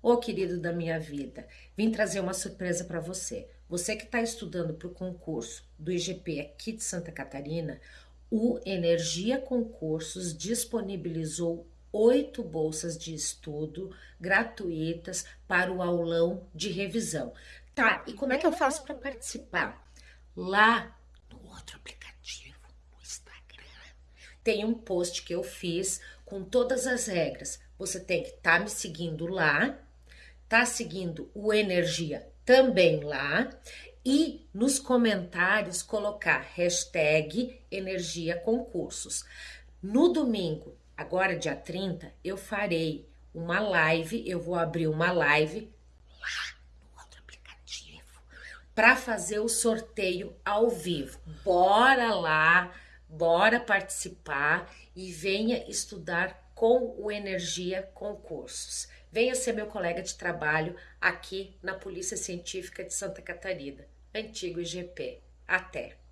Ô querido da minha vida, vim trazer uma surpresa para você. Você que está estudando para o concurso do IGP aqui de Santa Catarina, o Energia Concursos disponibilizou oito bolsas de estudo gratuitas para o aulão de revisão. Tá, e como é que eu faço para participar? Lá no outro aplicativo, no Instagram, tem um post que eu fiz com todas as regras. Você tem que estar tá me seguindo lá tá seguindo o Energia também lá e nos comentários colocar hashtag Energia Concursos. No domingo, agora dia 30, eu farei uma live, eu vou abrir uma live lá no outro aplicativo para fazer o sorteio ao vivo. Bora lá, bora participar e venha estudar com o Energia Concursos. Venha ser meu colega de trabalho aqui na Polícia Científica de Santa Catarina, antigo IGP. Até!